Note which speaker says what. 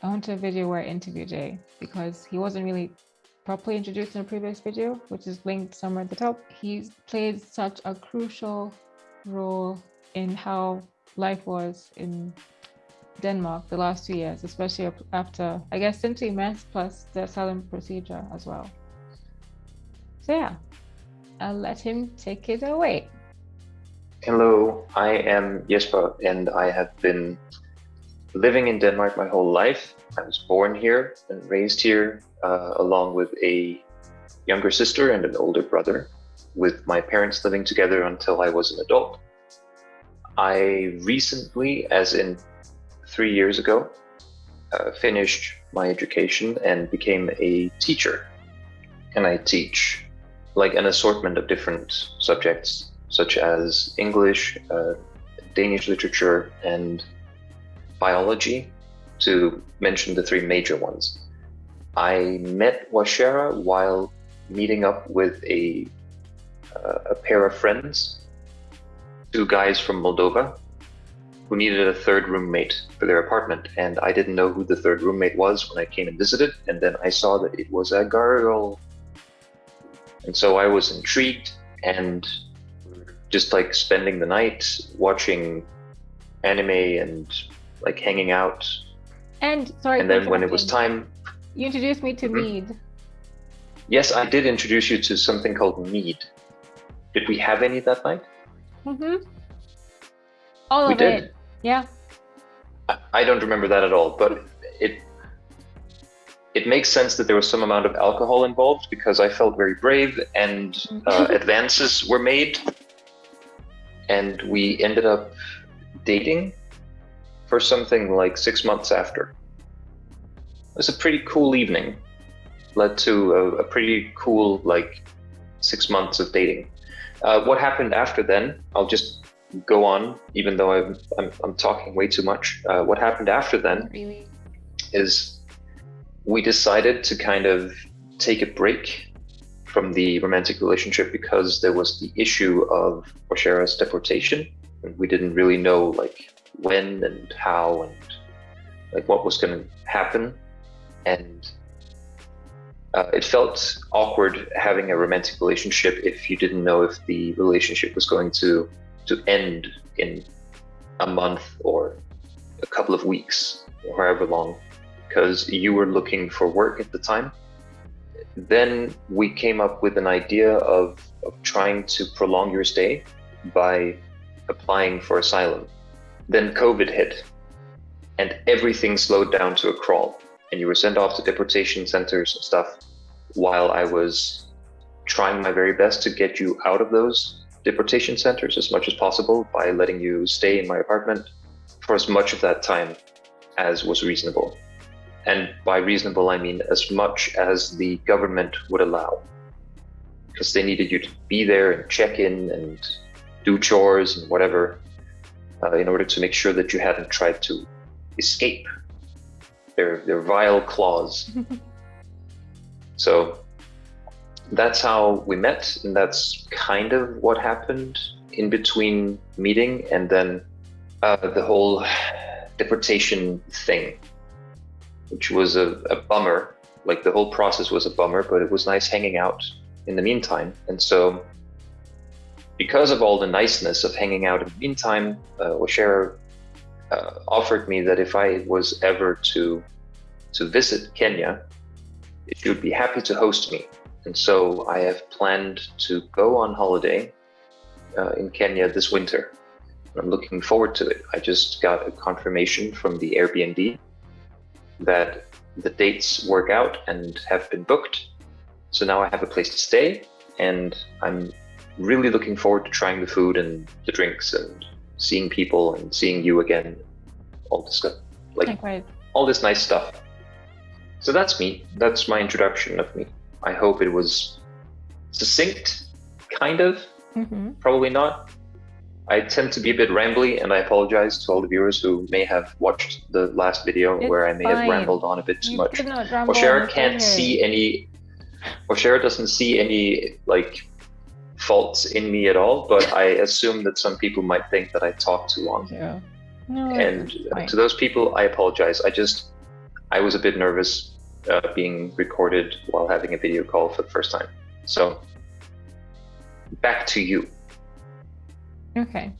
Speaker 1: I want a video where I interview Jay because he wasn't really properly introduced in a previous video, which is linked somewhere at the top. He's played such a crucial role in how life was in Denmark the last two years, especially after, I guess, since we met, plus the asylum procedure as well. So yeah, I'll let him take it away.
Speaker 2: Hello, I am Jesper and I have been living in Denmark my whole life. I was born here and raised here uh, along with a younger sister and an older brother, with my parents living together until I was an adult. I recently, as in three years ago, uh, finished my education and became a teacher. And I teach like an assortment of different subjects, such as English, uh, Danish literature, and biology, to mention the three major ones. I met Washera while meeting up with a, uh, a pair of friends, two guys from Moldova, who needed a third roommate for their apartment. And I didn't know who the third roommate was when I came and visited. And then I saw that it was a girl. And so I was intrigued and just like spending the night watching anime and like hanging out.
Speaker 1: And sorry.
Speaker 2: And then when it was time,
Speaker 1: you introduced me to mm -hmm. Mead.
Speaker 2: Yes, I did introduce you to something called Mead. Did we have any that night?
Speaker 1: Mm-hmm. All we of did. it. Yeah.
Speaker 2: I, I don't remember that at all, but it it makes sense that there was some amount of alcohol involved because I felt very brave and uh, advances were made. And we ended up dating for something like six months after. It was a pretty cool evening, led to a, a pretty cool, like, six months of dating. Uh, what happened after then, I'll just go on, even though I'm, I'm, I'm talking way too much. Uh, what happened after then really? is we decided to kind of take a break from the romantic relationship because there was the issue of Washera's deportation. And we didn't really know like when and how and like what was going to happen. And uh, it felt awkward having a romantic relationship if you didn't know if the relationship was going to to end in a month or a couple of weeks or however long because you were looking for work at the time. Then we came up with an idea of, of trying to prolong your stay by applying for asylum. Then COVID hit and everything slowed down to a crawl and you were sent off to deportation centers and stuff while I was trying my very best to get you out of those deportation centers as much as possible by letting you stay in my apartment for as much of that time as was reasonable. And by reasonable, I mean as much as the government would allow. Because they needed you to be there and check in and do chores and whatever uh, in order to make sure that you hadn't tried to escape their, their vile claws. so that's how we met, and that's kind of what happened in between meeting and then uh, the whole deportation thing which was a, a bummer. Like the whole process was a bummer, but it was nice hanging out in the meantime. And so, because of all the niceness of hanging out in the meantime, uh, Washera uh, offered me that if I was ever to to visit Kenya, she would be happy to host me. And so I have planned to go on holiday uh, in Kenya this winter. I'm looking forward to it. I just got a confirmation from the Airbnb that the dates work out and have been booked. So now I have a place to stay and I'm really looking forward to trying the food and the drinks and seeing people and seeing you again. All this stuff, like all this nice stuff. So that's me. That's my introduction of me. I hope it was succinct, kind of. Mm -hmm. Probably not. I tend to be a bit rambly, and I apologize to all the viewers who may have watched the last video it's where I may fine. have rambled on a bit too you much. Washera can't see any. Washera doesn't see any like faults in me at all, but I assume that some people might think that I talk too long.
Speaker 1: Yeah. No,
Speaker 2: and to those people, I apologize. I just, I was a bit nervous uh, being recorded while having a video call for the first time. So, back to you.
Speaker 1: Okay.